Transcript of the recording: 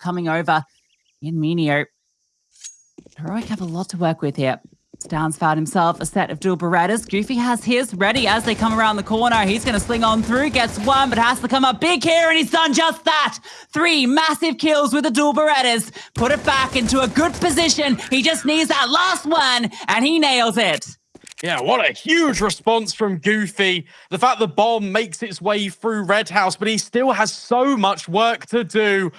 coming over in Minio. Heroic have a lot to work with here. Stans found himself a set of dual Berettas. Goofy has his ready as they come around the corner. He's going to sling on through, gets one, but has to come up big here, and he's done just that. Three massive kills with the dual Berettas. Put it back into a good position. He just needs that last one, and he nails it. Yeah, what a huge response from Goofy. The fact the bomb makes its way through Red House, but he still has so much work to do.